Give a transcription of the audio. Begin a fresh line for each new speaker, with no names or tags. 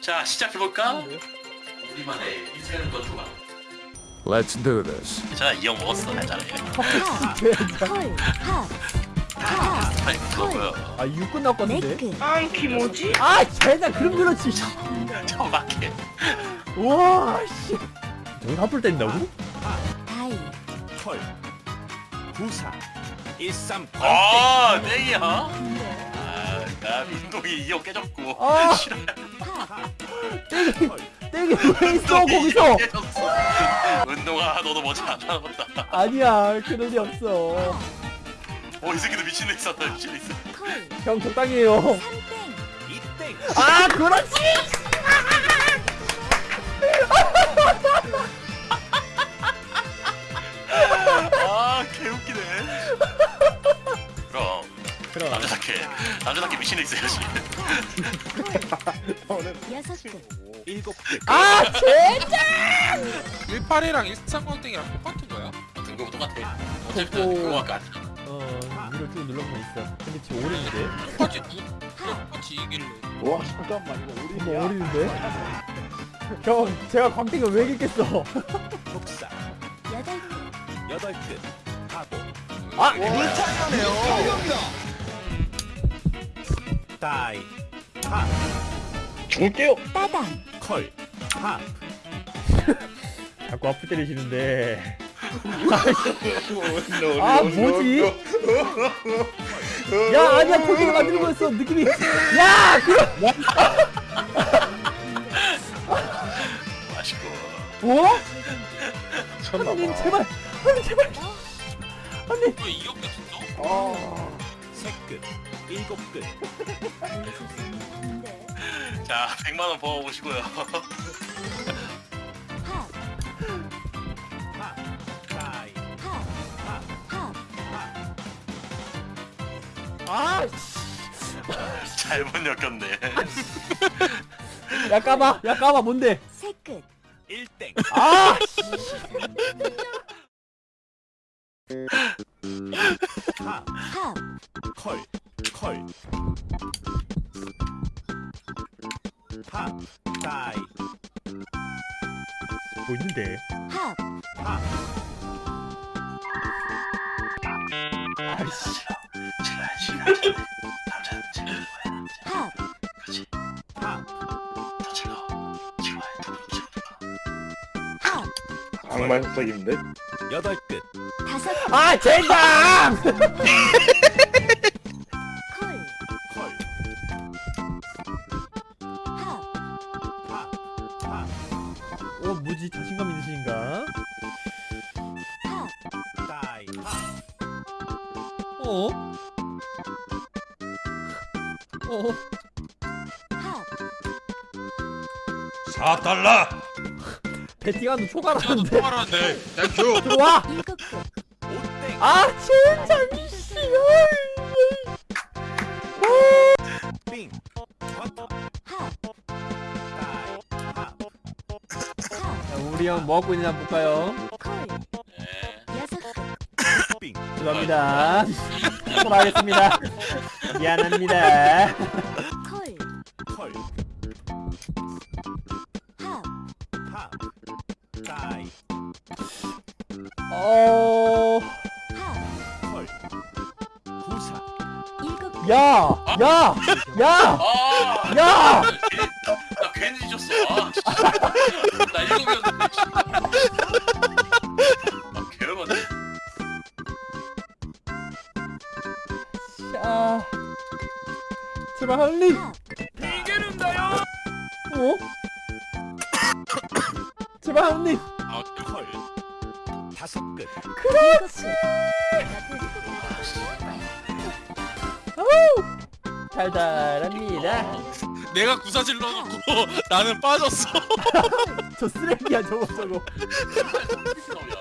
자 시작해볼까? 우리만의 인생 전투가.
Let's do this.
괜찮아 이형 먹었어 괜찮아
콜, 팝, 팝,
아이 그거고요
아 6분 남았는데?
네크,
안키 뭐지?
아 쟤나 그럼 그렇지.
천박해.
우와 씨. 저기서 한풀 때린다고?
다이,
털 부사. 일삼.
아 땡이야 아 나 민동이 이형 깨졌고.
아.
싫어
팝,
땡이 땡이 왜 있어 거기서.
운동아 너도 뭐지 안 남았다.
아니야 그럴 리 없어.
어이 새끼도 미친애 있었다 미친애 있어
콜,
형 적당히 해요. 아 그렇지
그럼 남자답게 남자답게 미친애 있어야지
여섯 끝,
일곱 개.
아 쟤!
18이랑 13광땡이랑 똑같은 거야?
등급은 똑같아. 어쨌든
오.
그거 아까
어 위로 쭉 눌러보면 있어. 근데 지금 오리는데?
똑같이 누 똑같이 이길래
어머 오리는데? 형 제가 광택을 왜 이겼겠어?
복사.
여덟 끝,
여덟 끝 하고
아!
다이 하
죽을게요.
따당,
컬하
자꾸 앞을 때리시는데.
노,
아,
노,
뭐지?
노.
야 아니야 포기를 만드는 거였어 느낌이. 야 그럼.
맛있고.
뭐? 하나님 제발. 하나님 제발. 하나님
왜 이겼겠어?
세끝 일곱 끝.
자 100만 원 벌어보시고요.
팝,
하! 다이
팝, 팝,
아
잘못 엮였네.
야 까봐. 야 까봐. 뭔데?
세 끝,
일땡.
아
다이,
뭐 있는데?
팝,
하,
아이씨.
남자는 그렇지. 더
악마 흑석인데?
여덟 끝,
다섯 끝,
아 젠장 어 뭐지 자신감 있으신가 어? 어?
팝,
4달러!
배팅하는
나도
초과라는데
통화하는데 땡큐!
들어와 아 진짜 미씨
빙,
우리 형뭐 하고 있는지 한번 볼까요 죄송합니다 돌아가겠습니다 미안합니다 어...
일곱 끝,
야! 야! 야!
아!
야!
괜히, 나 괜히 잊었어 아나 일곱이
제발 할리!
팝,
어? 제발 할리!
아
컬, 다섯 끝,
끝,
달달합니다.
내가 구사 질러 놓고 나는 빠졌어.
저 쓰레기야 저거 저거.
야